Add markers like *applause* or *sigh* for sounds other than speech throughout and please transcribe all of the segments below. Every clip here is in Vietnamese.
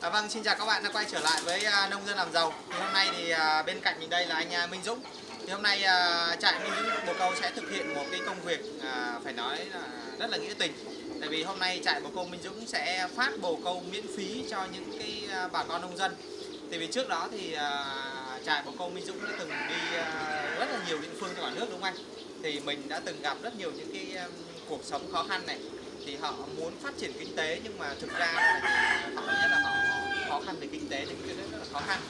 À, vâng, xin chào các bạn đã quay trở lại với à, nông dân làm giàu. Thì hôm nay thì à, bên cạnh mình đây là anh à, Minh Dũng. Thì hôm nay à, trại Minh Dũng Bồ Câu sẽ thực hiện một cái công việc à, phải nói là rất là nghĩa tình. Tại vì hôm nay trại Bồ Câu Minh Dũng sẽ phát bồ câu miễn phí cho những cái à, bà con nông dân. Tại vì trước đó thì à, trại Bồ Câu Minh Dũng đã từng đi à, rất là nhiều địa phương trong cả nước đúng không anh? Thì mình đã từng gặp rất nhiều những cái à, cuộc sống khó khăn này thì họ muốn phát triển kinh tế nhưng mà thực ra là họ nhất là họ khó khăn về kinh tế những cái rất là khó khăn.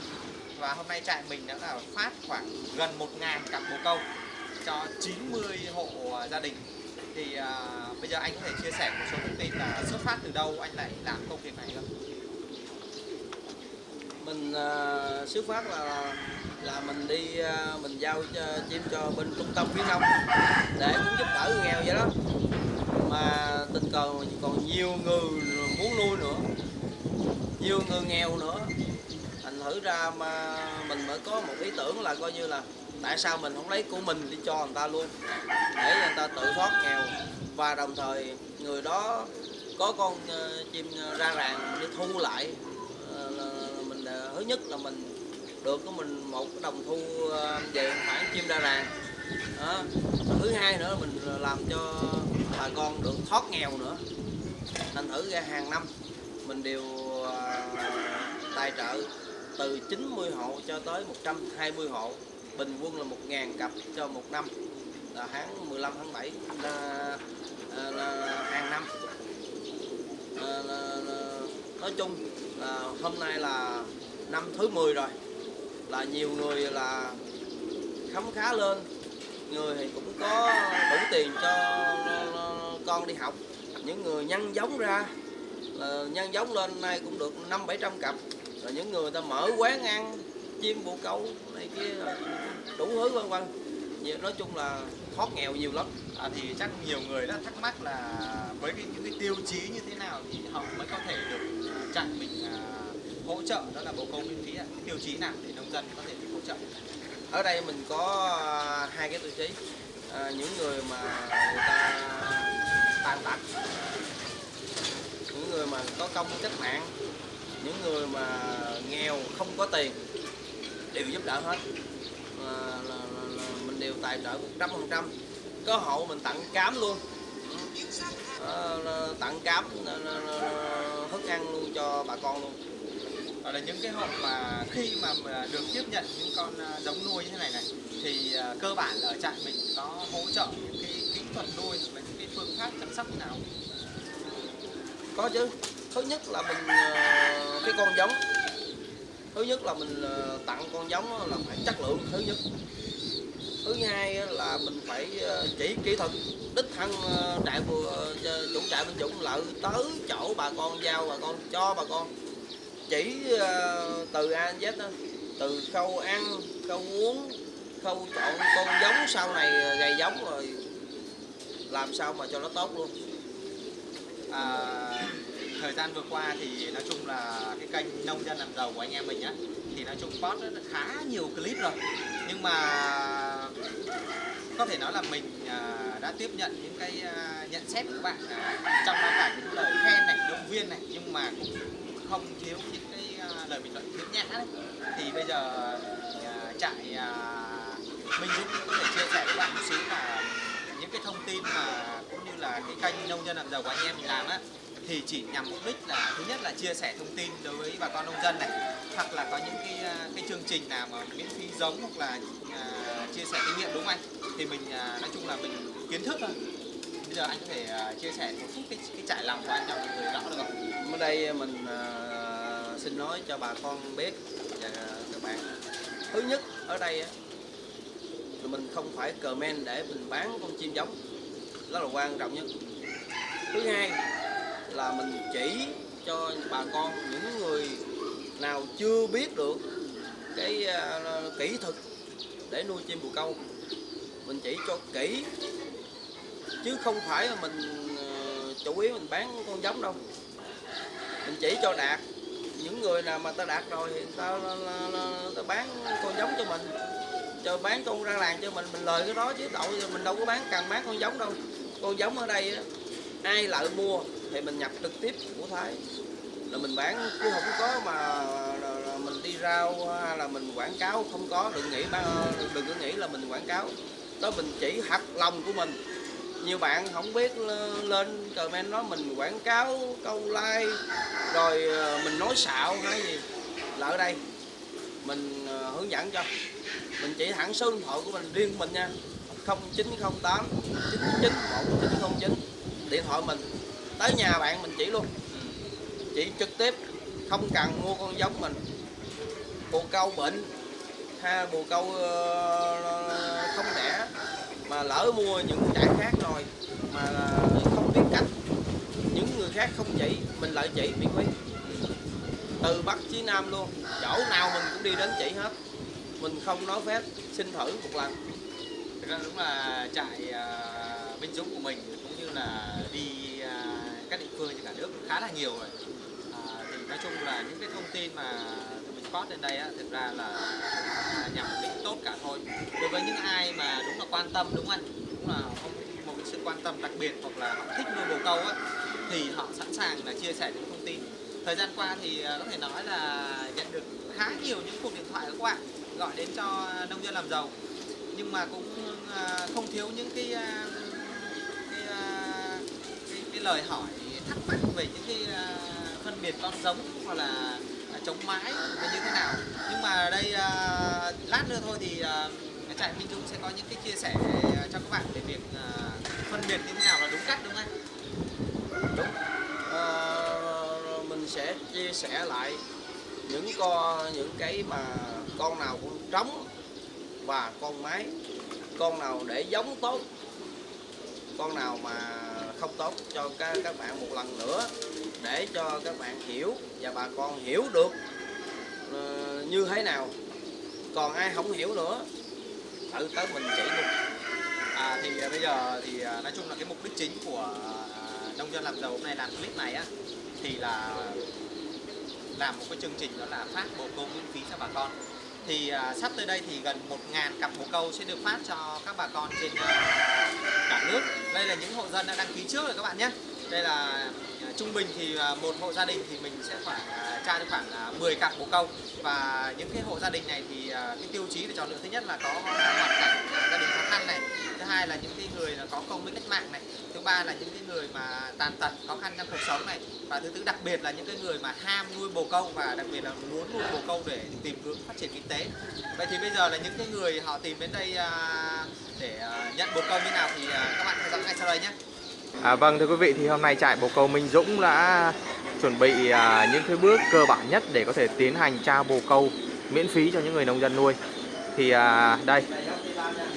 Và hôm nay trại mình đã là phát khoảng gần 1.000 cặp bồ câu cho 90 hộ à, gia đình. Thì à, bây giờ anh có thể chia sẻ một số thông tin là xuất phát từ đâu anh lại làm công việc này không? mình uh, xuất phát là là mình đi uh, mình giao cho, chim cho bên trung tâm khuyến nông để cũng giúp đỡ người nghèo vậy đó. Mà tình cờ còn nhiều người muốn nuôi nữa nhiều người nghèo nữa. Thành thử ra mà mình mới có một ý tưởng là coi như là tại sao mình không lấy của mình đi cho người ta luôn. Để người ta tự thoát nghèo. Và đồng thời người đó có con uh, chim ra ràng đi thu lại. Uh, mình uh, thứ nhất là mình được của mình một cái đồng thu uh, về khoản chim ra ràng. Đó. thứ hai nữa là mình làm cho bà con được thoát nghèo nữa. Thành thử ra hàng năm mình đều à, tài trợ từ 90 hộ cho tới 120 hộ. Bình quân là 1.000 cặp cho một năm. Là tháng 15 tháng 7 là, là, là hàng năm. Là, là, là, nói chung là hôm nay là năm thứ 10 rồi. Là nhiều người là khấm khá lên. Người thì cũng có đủ tiền cho con đi học. Những người nhân giống ra là nhân giống lên nay cũng được năm bảy trăm cặp. Rồi những người ta mở quán ăn chim bồ câu này kia đủ thứ vân vân. Nói chung là thoát nghèo nhiều lắm. À, thì chắc nhiều người đã thắc mắc là với cái, những cái tiêu chí như thế nào thì họ mới có thể được à, trại mình à, hỗ trợ? Đó là bồ câu miễn phí ạ. Cái tiêu chí nào để nông dân có thể được hỗ trợ? ở đây mình có à, hai cái tiêu chí. À, những người mà người ta tàn tật người mà có công cách mạng những người mà nghèo không có tiền đều giúp đỡ hết. Là, là, là, là mình đều tài trợ 100 phần trăm. Có hộ mình tặng cám luôn. À, tặng cám thức ăn luôn cho bà con luôn. Đó là những cái hộ mà khi mà được tiếp nhận những con ờ, giống nuôi như thế này này thì ờ, cơ bản ở trại mình có hỗ trợ những cái kỹ thuật nuôi và những cái phương pháp chăm sóc nào có chứ. Thứ nhất là mình ờ, cái con giống. Thứ nhất là mình ờ, tặng con giống là phải chất lượng thứ nhất. Thứ hai là mình phải ờ, chỉ kỹ thuật. Đích thân trại vừa chủ trại bên dụng lợi tới chỗ bà con giao bà con cho bà con. Chỉ từ a đến z đó, từ khâu ăn khâu uống khâu chọn con giống sau này gầy giống rồi làm sao mà cho nó tốt luôn à, thời gian vừa qua thì nói chung là cái kênh nông dân làm giàu của anh em mình á thì nói chung post rất là khá nhiều clip rồi. Nhưng mà có thể nói là mình à, đã tiếp nhận những cái à, nhận xét của các bạn à, trong đó cả những lời khen này động viên này nhưng mà cũng không thiếu những cái à, lời bình luận khiếm nhã đấy. Thì bây giờ à, trại à, Minh Dũng có thể chia sẻ với bạn một xíu là những cái thông tin mà cũng là cái kênh nông dân làm giàu của anh em mình làm á thì chỉ nhằm mục đích là thứ nhất là chia sẻ thông tin đối với bà con nông dân này hoặc là có những cái à, cái chương trình nào mà miễn phí giống hoặc là à, chia sẻ kinh nghiệm đúng không anh? Thì mình à, nói chung là mình kiến thức thôi. Bây giờ anh có thể à, chia sẻ một chút cái, cái trải lòng của anh cho mọi người rõ được không? Ở đây mình à, xin nói cho bà con biết và các bạn. Thứ nhất ở đây mình không phải comment để mình bán con chim giống rất là quan trọng nhất. Thứ hai là mình chỉ cho bà con những người nào chưa biết được cái uh, kỹ thuật để nuôi chim bồ câu. Mình chỉ cho kỹ chứ không phải là mình uh, chủ yếu mình bán con giống đâu. Mình chỉ cho đạt. Những người nào mà ta đạt rồi thì ta, ta, ta, ta bán con giống cho mình. Cho bán con ra làng cho mình mình lời cái đó chứ đậu mình đâu có bán càng bán con giống đâu con giống ở đây ai lại mua thì mình nhập trực tiếp của Thái. Là mình bán chứ không có mà là- là mình đi rau hay là mình quảng cáo, không có. Đừng nghĩ đừng có nghĩ là mình quảng cáo. Đó, mình chỉ thật lòng của mình. Nhiều bạn không biết lên comment nói mình quảng cáo, câu like, rồi ờ, mình nói xạo hay gì. Là ở đây. Mình ờ, hướng dẫn cho. Mình chỉ thẳng số điện thoại của mình, riêng của mình nha. 0908 99 1909 điện thoại mình. Tới nhà bạn mình chỉ luôn. Chỉ trực tiếp, không cần mua con giống mình. Bồ câu bệnh, ha, bồ câu ờ, không đẻ, mà lỡ mua những trại khác rồi, mà không biết cách, những người khác không chỉ, mình lại chỉ miễn phí. Từ bắc chí nam luôn, chỗ nào mình cũng đi đến chỉ hết. Mình không nói phép, xin thử một lần. Thực ra đúng là trại uh, Dũng của mình cũng như là đi à, các địa phương trên cả nước khá là nhiều rồi. À, thì nói chung là những cái thông tin mà tụi mình post lên đây á, thực ra là à, nhằm mục đích tốt cả thôi. Đối với những ai mà đúng là quan tâm đúng không anh? Đúng là không một cái sự quan tâm đặc biệt hoặc là họ thích nuôi bồ câu á thì họ sẵn sàng là chia sẻ những thông tin. Thời gian qua thì à, có thể nói là nhận được khá nhiều những cuộc điện thoại của các bạn gọi đến cho nông dân làm giàu nhưng mà cũng à, không thiếu những cái à, cái, à, cái, cái lời hỏi thắc mắc về những cái phân biệt con giống hoặc là chống mái là như thế nào nhưng mà đây lát nữa thôi thì trại Minh Dũng sẽ có những cái chia sẻ cho các bạn về việc phân biệt như thế nào là đúng cách đúng không anh? đúng À, mình sẽ chia sẻ lại những con những cái mà con nào cũng trống và con mái con nào để giống tốt con nào mà không tốt cho các các bạn một lần nữa để cho các bạn hiểu và bà con hiểu được uh, như thế nào. Còn ai không hiểu nữa tự tới mình chỉ luôn. À, thì à, bây giờ thì à, nói chung là cái mục đích chính của à, nông dân làm giàu hôm nay làm clip này á thì là làm một cái chương trình đó là phát bồ câu miễn phí cho bà con thì à, sắp tới đây thì gần 1.000 cặp bồ câu sẽ được phát cho các bà con trên à, cả nước. Đây là những hộ dân đã đăng ký trước rồi các bạn nhé. Đây là trung bình thì à, một hộ gia đình thì mình sẽ à, khoảng tra được khoảng 10 cặp bồ câu. Và những cái hộ gia đình này thì à, cái tiêu chí để chọn lựa thứ nhất là có hoàn cảnh gia đình khó khăn này. Thứ hai là những cái người là có công với cách mạng này. Thứ ba là những cái người mà tàn tật, khó khăn trong cuộc sống này. Và thứ tư, đặc biệt là những cái người mà ham nuôi bồ câu và đặc biệt là muốn nuôi bồ câu để tìm hướng phát triển kinh tế. Vậy thì bây giờ là những cái người họ tìm đến đây để nhận bồ câu như nào thì các bạn theo dõi ngay sau đây nhé. À, vâng thưa quý vị thì hôm nay trại bồ câu Minh Dũng đã chuẩn bị à, những cái bước cơ bản nhất để có thể tiến hành trao bồ câu miễn phí cho những người nông dân nuôi. Thì à, đây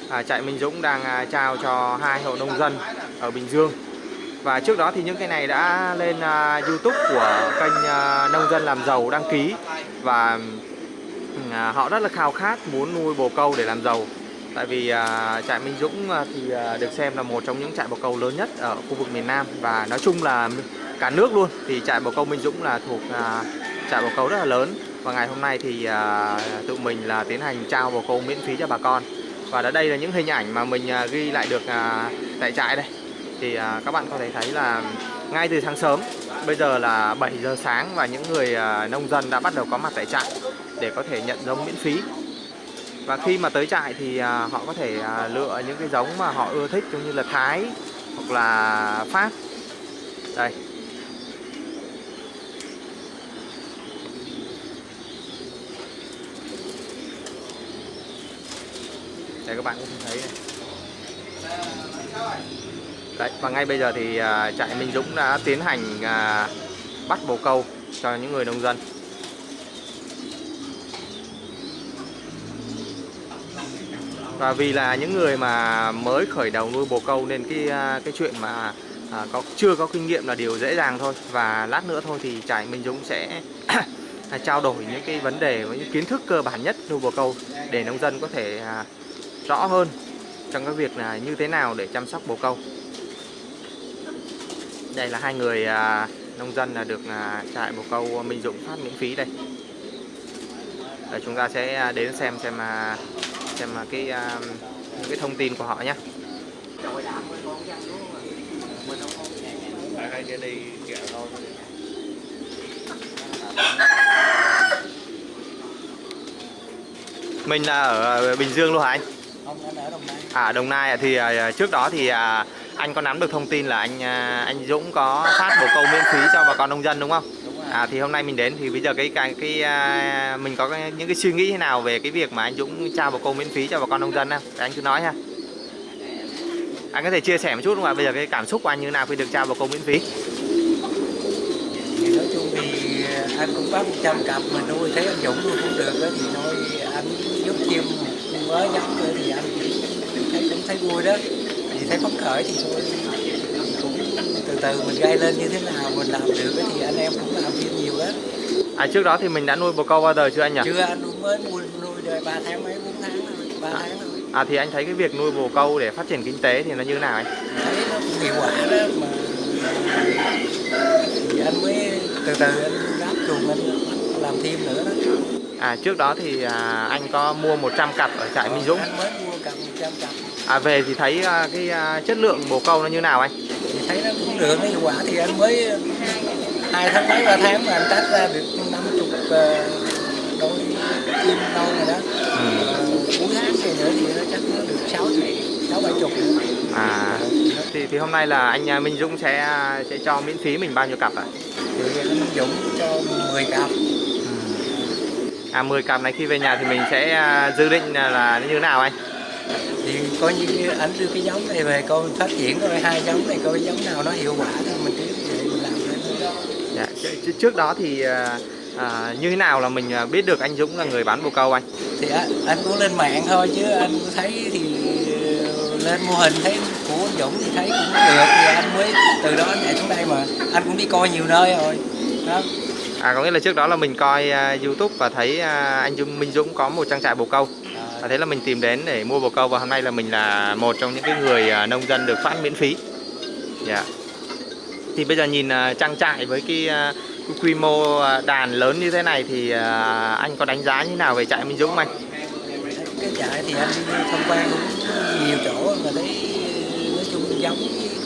à, trại Minh Dũng đang à, trao cho hai hộ nông dân ở Bình Dương. Và trước đó thì những cái này đã lên à, YouTube của kênh à, nông dân làm giàu đăng ký và ừ, à, họ rất là khao khát muốn nuôi bồ câu để làm giàu tại vì à, trại Minh Dũng à, thì à, được xem là một trong những trại bồ câu lớn nhất ở khu vực miền Nam và nói chung là cả nước luôn. Thì trại bồ câu Minh Dũng là thuộc à, trại bồ câu rất là lớn và ngày hôm nay thì à, tụi mình là tiến hành trao bồ câu miễn phí cho bà con. Và ở đây là những hình ảnh mà mình à, ghi lại được à, tại trại đây. Thì à, các bạn có thể thấy là ngay từ sáng sớm bây giờ là 7 giờ sáng và những người à, nông dân đã bắt đầu có mặt tại trại để có thể nhận giống miễn phí và khi mà tới trại thì à, họ có thể à, lựa những cái giống mà họ ưa thích giống như là Thái hoặc là Pháp. Đây. Đây các bạn cũng thấy này. Đấy, và ngay bây giờ thì à, trại Minh Dũng đã tiến hành bắt bồ câu cho những người nông dân. Và vì là những người mà mới khởi đầu nuôi bồ câu nên cái à, cái chuyện mà à, có chưa có kinh nghiệm là điều dễ dàng thôi. Và lát nữa thôi thì trại Minh Dũng sẽ *coughs* trao đổi những cái vấn đề với những kiến thức cơ bản nhất nuôi bồ câu để nông dân có thể à, rõ hơn trong cái việc là như thế nào để chăm sóc bồ câu. Đây là hai người à, nông dân là được à, trại bồ câu Minh Dũng phát miễn phí đây. Để chúng ta sẽ à, đến xem xem à, xem cái à, cái thông tin của họ nhé mình là ở à, Bình Dương luôn hả anh? Không, anh ở Đồng Nai. À Đồng Nai thì à, trước đó thì anh có nắm được thông tin là anh anh Dũng có phát bồ câu miễn phí cho bà con nông dân đúng không? À thì hôm nay mình đến thì bây giờ cái cái cái à, mình có cái, những cái suy nghĩ thế nào về cái việc mà anh Dũng trao bà cô miễn phí cho bà con nông dân không? Để anh cứ nói ha. Anh có thể chia sẻ một chút không ạ? Bây giờ cái cảm xúc của anh như thế nào khi được trao bà cô miễn phí? thì nói chung thì à, anh cũng bắt 100 cặp mà nuôi thấy anh Dũng nuôi cũng được đó thì thôi anh giúp chim mới giống thì anh cũng thấy cũng thấy vui đó thì thấy phấn khởi thì thôi từ từ mình gây lên như thế nào mình làm được thì anh em cũng làm thêm nhiều đó À trước đó thì mình đã nuôi bồ câu bao giờ chưa anh nhỉ? chưa anh mới nuôi nuôi đời ba tháng mấy bốn tháng thôi ba tháng thôi À thì anh thấy cái việc nuôi bồ câu để phát triển kinh tế thì nó như thế nào anh? thấy nó cũng hiệu quả đó mà thì anh mới từ từ anh đáp chuồng anh làm thêm nữa đó À trước đó thì à, anh có mua 100 cặp ở trại Minh Dũng. anh mới mua cầm 100 cặp À về thì thấy à, cái à, chất lượng bồ câu nó như nào anh? Thì thấy nó cũng được nó hiệu quả thì anh mới hai tháng mấy ba tháng mà anh tách ra được năm chục ờ, đôi chim đâu rồi đó Ừ. Ờ, cuối tháng này nữa thì nó chắc nó được sáu sáu bảy chục À thì thì hôm nay là anh à, Minh Dũng sẽ à, sẽ cho miễn phí mình bao nhiêu cặp ạ? thì anh Dũng cho 10 cặp À 10 cặp này khi về nhà thì mình sẽ à, dự định là, là như thế nào anh? Thì coi như anh đưa cái giống này về coi phát triển coi hai giống này coi giống nào nó hiệu quả thì mình cứ mình làm thôi Dạ, trước đó thì à, à, như thế nào là mình à, biết được anh Dũng là người bán bồ câu anh? thì anh, cũng lên mạng thôi chứ anh thấy thì ờ, lên mô hình thấy của anh Dũng thì thấy cũng được thì anh mới từ đó anh nhảy xuống đây mà anh cũng đi coi nhiều nơi rồi đó À có nghĩa là trước đó là mình coi à, YouTube và thấy à, anh Dung Minh Dũng có một trang trại bồ câu à, thế là mình tìm đến để mua bồ câu và hôm nay là mình là một trong những cái người à, nông dân được phát miễn phí. Dạ. Thì bây giờ nhìn à, trang trại với cái, à, cái quy mô à, đàn lớn như thế này thì à, anh có đánh giá như nào về trại Minh Dũng anh? cái trại thì anh đi tham quan cũng nhiều chỗ mà thấy nói chung giống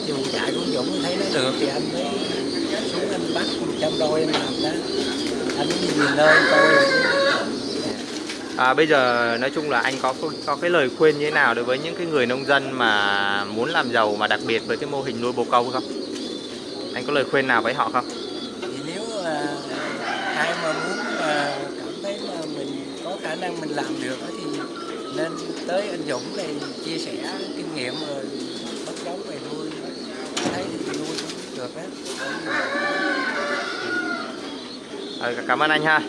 dù trại của Dũng thấy nó được thì anh mới xuống anh bắt 100 đôi anh làm đó anh đi nhiều nơi coi rồi. À, bây giờ nói chung là anh có có cái lời khuyên như thế nào đối với những cái người nông dân mà muốn làm giàu mà đặc biệt với cái mô hình nuôi bồ câu không? Anh có lời khuyên nào với họ không? thì nếu mà ai mà muốn mà cảm thấy là mình có khả năng mình làm được thì nên tới anh Dũng này chia sẻ kinh nghiệm rồi bắt giống về nuôi thấy thì nuôi cũng được đó À, cảm ơn anh ha.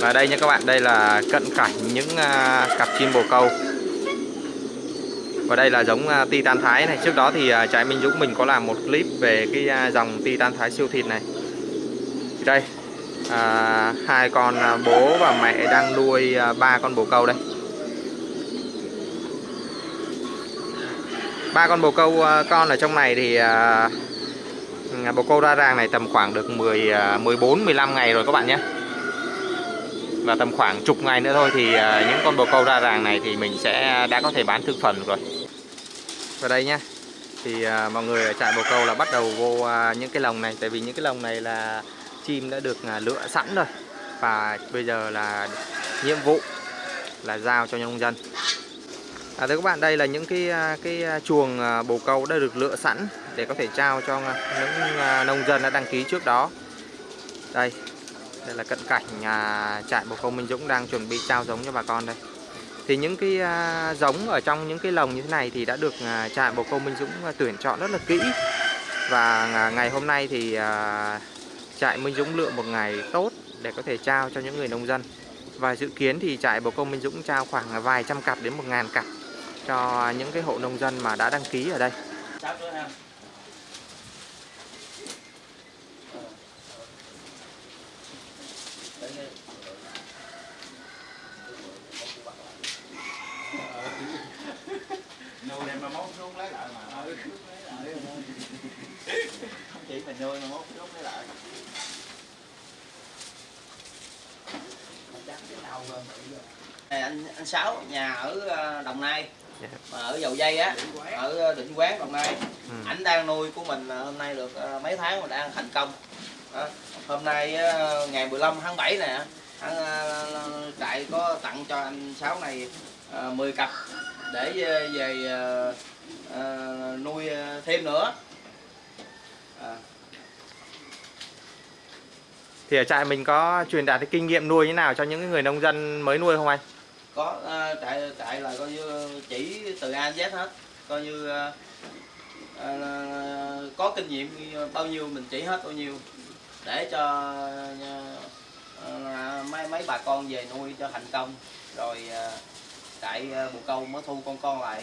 Và đây nha các bạn, đây là cận cảnh những à, cặp chim bồ câu. Và đây là giống à, Titan Thái này. Trước đó thì à, trái Minh Dũng mình có làm một clip về cái à, dòng Titan Thái siêu thịt này. Đây, à, hai con à, bố và mẹ đang nuôi ba con bồ câu đây. ba con bồ câu con ở trong này thì à, bồ câu ra ràng này tầm khoảng được 10 à, 14 15 ngày rồi các bạn nhé. Và tầm khoảng chục ngày nữa thôi thì à, những con bồ câu ra ràng này thì mình sẽ đã có thể bán thương phần rồi. Và đây nhá. Thì à, mọi người ở trại bồ câu là bắt đầu vô à, những cái lồng này tại vì những cái lồng này là chim đã được lựa sẵn rồi. Và bây giờ là nhiệm vụ là giao cho nông dân. À, thưa các bạn, đây là những cái cái chuồng bồ câu đã được lựa sẵn để có thể trao cho những nông dân đã đăng ký trước đó. Đây, đây là cận cảnh à, trại bồ câu Minh Dũng đang chuẩn bị trao giống cho bà con đây. Thì những cái à, giống ở trong những cái lồng như thế này thì đã được à, trại bồ câu Minh Dũng à, tuyển chọn rất là kỹ. Và à, ngày hôm nay thì à, trại Minh Dũng lựa một ngày tốt để có thể trao cho những người nông dân. Và dự kiến thì trại bồ câu Minh Dũng trao khoảng vài trăm cặp đến một ngàn cặp cho những cái hộ nông dân mà đã đăng ký ở đây. Nuôi đem mà mốt xuống lấy lại mà không chỉ mình nuôi mà mốt xuống lấy lại này anh anh sáu nhà ở ờ, Đồng Nai Dạ. mà ở dầu dây á ở ờ, Định Quán Đồng Nai Ừ. ảnh đang nuôi của mình ờ, hôm nay được mấy tháng mà đang thành công Đó. Hôm nay ngày 15 tháng 7 nè, trại có tặng cho anh Sáu này à, 10 cặp để về, về à, à, nuôi thêm nữa. À, Thì ở trại mình có truyền đạt cái kinh nghiệm nuôi như nào cho những cái người nông dân mới nuôi không anh? có trại trại là coi như chỉ từ A đến Z hết, coi như à, có kinh nghiệm bao nhiêu mình chỉ hết bao nhiêu để cho à, mấy mấy bà con về nuôi cho thành công. Rồi trại à, bồ câu mới thu con con lại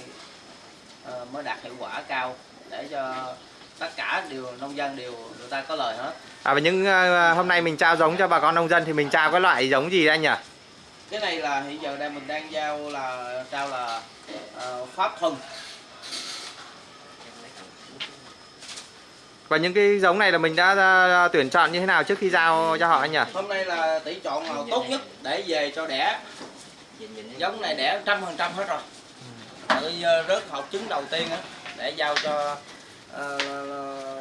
mới đạt hiệu quả cao để cho tất cả đều nông dân đều người ta có lời hết. À và những ờ, hôm nay mình trao giống cho bà con nông dân thì mình trao cái loại giống gì anh nhỉ? cái này là hiện giờ đang mình đang giao là trao là ờ, pháp thuần Và những cái giống này là mình đã tuyển chọn như thế nào trước khi giao cho họ anh nhỉ? hôm nay là tỷ chọn là tốt nhất để về cho đẻ giống này đẻ trăm phần trăm hết rồi tự rớt hộp trứng đầu tiên á để giao cho ờ,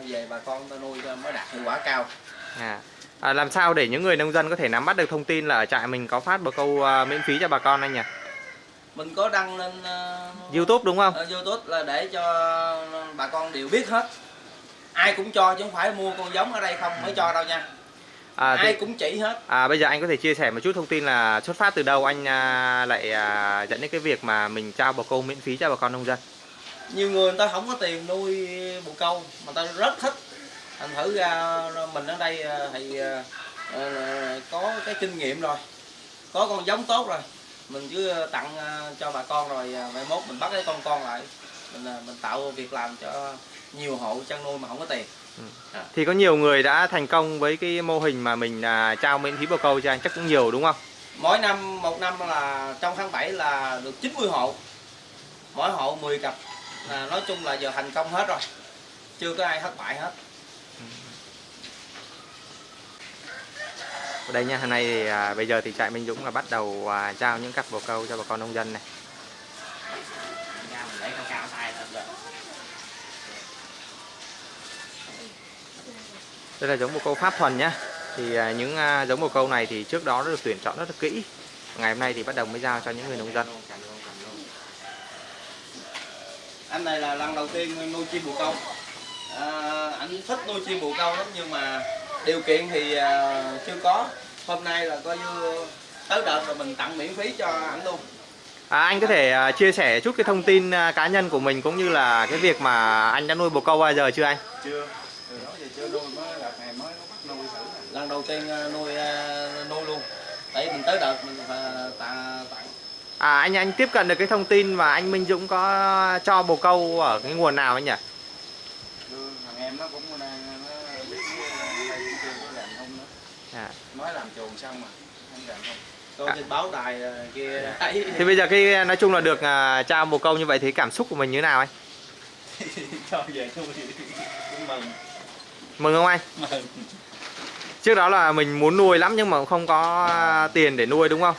về bà con ta nuôi mới đạt hiệu quả cao À. À, làm sao để những người nông dân có thể nắm bắt được thông tin là ở trại mình có phát bồ câu ờ, miễn phí cho bà con anh nhỉ? mình có đăng lên ờ, YouTube đúng không? ờ, YouTube là để cho bà con đều biết hết ai cũng cho chứ không phải mua con giống ở đây không mới cho đâu nha. À, thì, ai cũng chỉ hết. À, bây giờ anh có thể chia sẻ một chút thông tin là xuất phát từ đâu anh à, lại à, dẫn đến cái việc mà mình trao bồ câu miễn phí cho bà con nông dân? nhiều người người ta không có tiền nuôi bồ câu mà ta rất thích. Thành thử ra mình ở đây ờ, thì ờ, ờ, có cái kinh nghiệm rồi. Có con giống tốt rồi. Mình cứ tặng cho bà con rồi mai mốt mình bắt cái con con lại mình ờ, mình tạo việc làm cho nhiều hộ chăn nuôi mà không có tiền. Thì có nhiều người đã thành công với cái mô hình mà mình à, trao miễn phí bồ câu cho anh chắc cũng nhiều đúng không? mỗi năm một năm là trong tháng 7 là được 90 hộ. Mỗi hộ 10 cặp. Là nói chung là giờ thành công hết rồi. Chưa có ai thất bại hết. Ở đây nha, hôm nay thì à, bây giờ thì trại Minh Dũng là bắt đầu à, trao những cặp bồ câu cho bà con nông dân này. Ra mình để cao cao tay lên rồi Đây là giống bồ câu Pháp thuần nhá. Thì à, những à, giống bồ câu này thì trước đó đã được tuyển chọn rất là kỹ. Ngày hôm nay thì bắt đầu mới giao cho những người nông dân. anh này là lần đầu tiên nuôi chim bồ câu à, anh thích nuôi chim bồ câu lắm nhưng mà điều kiện thì à, chưa có hôm nay là coi như tới đợt rồi mình tặng miễn phí cho anh luôn À, anh có thể chia sẻ chút cái thông tin cá nhân của mình cũng như là cái việc mà anh đã nuôi bồ câu bao giờ chưa anh? chưa từ đó giờ chưa nuôi mới đợt này mới bắt nuôi thử nè. lần đầu tiên à, nuôi à, nuôi luôn. Để mình tới đợt mình phải tặng tặng À anh anh tiếp cận được cái thông tin mà anh Minh Dũng có cho bồ câu ở cái nguồn nào anh nhỉ? Thằng em nó cũng đang nó biết làm không nữa. À. mới làm chuồng xong mà không làm không. Coi trên báo đài à, kia *laughs* Thì bây giờ cái nói chung là được à, trao bồ câu như vậy thì cảm xúc của mình như thế nào anh? *laughs* cho về cũng mừng. Mừng không anh? mừng Trước đó là mình muốn nuôi lắm nhưng mà không có tiền để nuôi, đúng không?